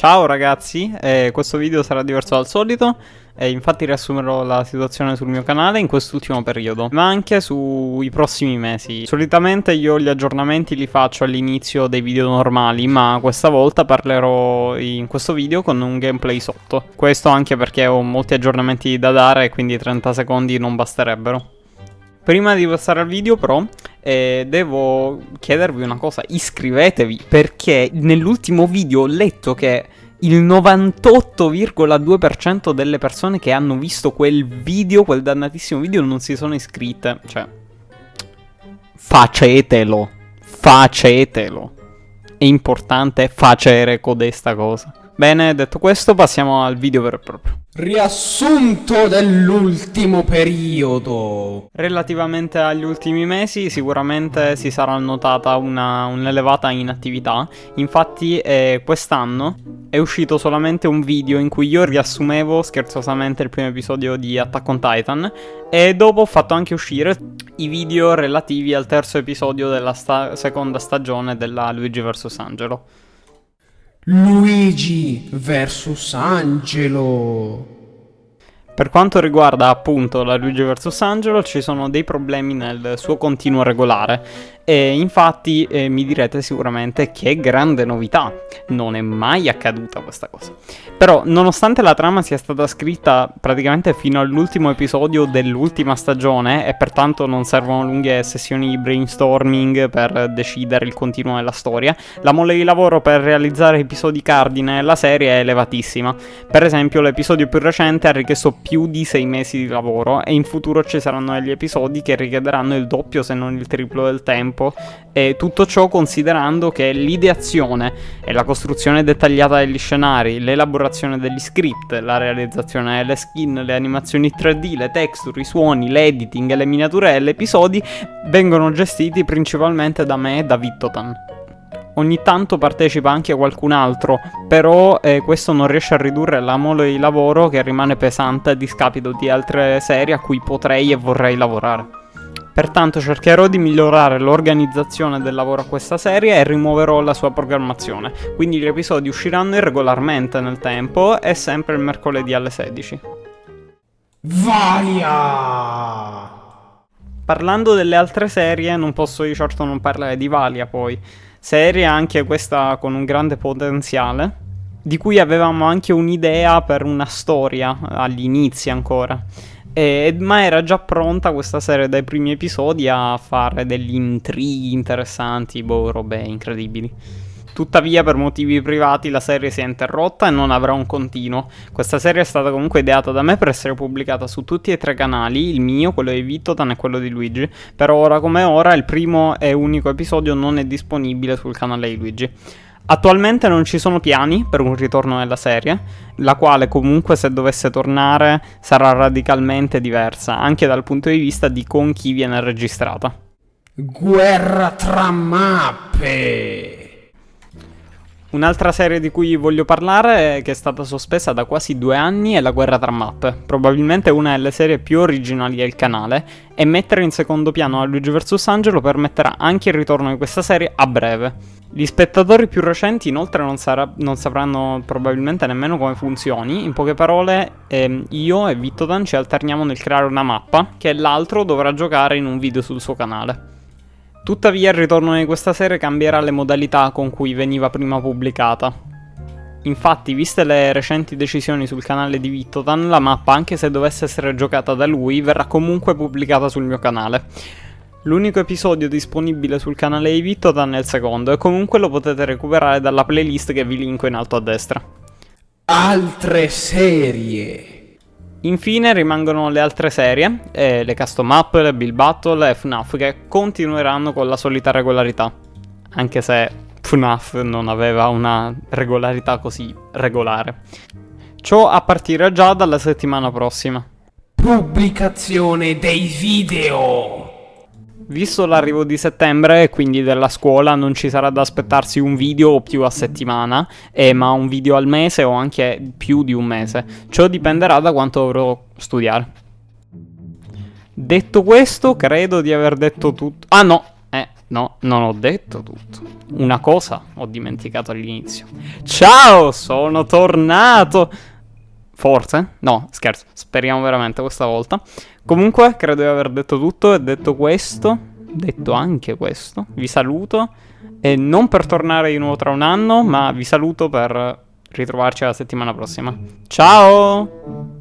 Ciao ragazzi, eh, questo video sarà diverso dal solito e infatti riassumerò la situazione sul mio canale in quest'ultimo periodo, ma anche sui prossimi mesi. Solitamente io gli aggiornamenti li faccio all'inizio dei video normali, ma questa volta parlerò in questo video con un gameplay sotto. Questo anche perché ho molti aggiornamenti da dare quindi 30 secondi non basterebbero. Prima di passare al video però eh, devo chiedervi una cosa, iscrivetevi perché nell'ultimo video ho letto che il 98,2% delle persone che hanno visto quel video, quel dannatissimo video, non si sono iscritte. Cioè, facetelo, facetelo. È importante facere codesta cosa. Bene, detto questo, passiamo al video vero e proprio. Riassunto dell'ultimo periodo. Relativamente agli ultimi mesi sicuramente si sarà notata un'elevata un inattività, infatti eh, quest'anno è uscito solamente un video in cui io riassumevo scherzosamente il primo episodio di Attack on Titan e dopo ho fatto anche uscire i video relativi al terzo episodio della sta seconda stagione della Luigi vs Angelo. Luigi vs Angelo. Per quanto riguarda appunto la Luigi vs Angelo ci sono dei problemi nel suo continuo regolare e infatti eh, mi direte sicuramente che grande novità, non è mai accaduta questa cosa. Però nonostante la trama sia stata scritta praticamente fino all'ultimo episodio dell'ultima stagione e pertanto non servono lunghe sessioni di brainstorming per decidere il continuo della storia, la mole di lavoro per realizzare episodi cardine nella serie è elevatissima. Per esempio l'episodio più recente ha richiesto più di 6 mesi di lavoro e in futuro ci saranno degli episodi che richiederanno il doppio se non il triplo del tempo e tutto ciò considerando che l'ideazione e la costruzione dettagliata degli scenari, l'elaborazione degli script, la realizzazione delle skin, le animazioni 3D, le texture, i suoni, l'editing e le miniature degli episodi vengono gestiti principalmente da me e da Vittotan. Ogni tanto partecipa anche qualcun altro, però eh, questo non riesce a ridurre la mole di lavoro che rimane pesante a discapito di altre serie a cui potrei e vorrei lavorare. Pertanto cercherò di migliorare l'organizzazione del lavoro a questa serie e rimuoverò la sua programmazione, quindi gli episodi usciranno irregolarmente nel tempo e sempre il mercoledì alle 16. Valia! Parlando delle altre serie non posso di certo non parlare di Valia poi, serie anche questa con un grande potenziale, di cui avevamo anche un'idea per una storia agli inizi ancora. E, ma era già pronta questa serie dai primi episodi a fare degli intrighi interessanti, boh, robe incredibili. Tuttavia, per motivi privati, la serie si è interrotta e non avrà un continuo. Questa serie è stata comunque ideata da me per essere pubblicata su tutti e tre canali, il mio, quello di Vittotan e quello di Luigi. Per ora come ora, il primo e unico episodio non è disponibile sul canale di Luigi. Attualmente non ci sono piani per un ritorno nella serie, la quale comunque se dovesse tornare sarà radicalmente diversa, anche dal punto di vista di con chi viene registrata. Guerra tra mappe! Un'altra serie di cui voglio parlare, che è stata sospesa da quasi due anni, è La guerra tra mappe, probabilmente una delle serie più originali del canale, e mettere in secondo piano a Luigi vs Angelo permetterà anche il ritorno di questa serie a breve. Gli spettatori più recenti inoltre non, sarà, non sapranno probabilmente nemmeno come funzioni, in poche parole ehm, io e Vittodan ci alterniamo nel creare una mappa che l'altro dovrà giocare in un video sul suo canale. Tuttavia il ritorno di questa serie cambierà le modalità con cui veniva prima pubblicata. Infatti, viste le recenti decisioni sul canale di Vittotan, la mappa, anche se dovesse essere giocata da lui, verrà comunque pubblicata sul mio canale. L'unico episodio disponibile sul canale di Vittotan è il secondo, e comunque lo potete recuperare dalla playlist che vi linko in alto a destra. Altre serie Infine rimangono le altre serie, eh, le custom up, le build battle e FNAF che continueranno con la solita regolarità. Anche se FNAF non aveva una regolarità così regolare. Ciò a partire già dalla settimana prossima. Pubblicazione dei video! Visto l'arrivo di settembre e quindi della scuola non ci sarà da aspettarsi un video o più a settimana, eh, ma un video al mese o anche più di un mese. Ciò dipenderà da quanto dovrò studiare. Detto questo, credo di aver detto tutto... Ah no! Eh, No, non ho detto tutto. Una cosa ho dimenticato all'inizio. Ciao, sono tornato. Forse? No, scherzo. Speriamo veramente questa volta. Comunque, credo di aver detto tutto e detto questo, detto anche questo, vi saluto. E non per tornare di nuovo tra un anno, ma vi saluto per ritrovarci la settimana prossima. Ciao!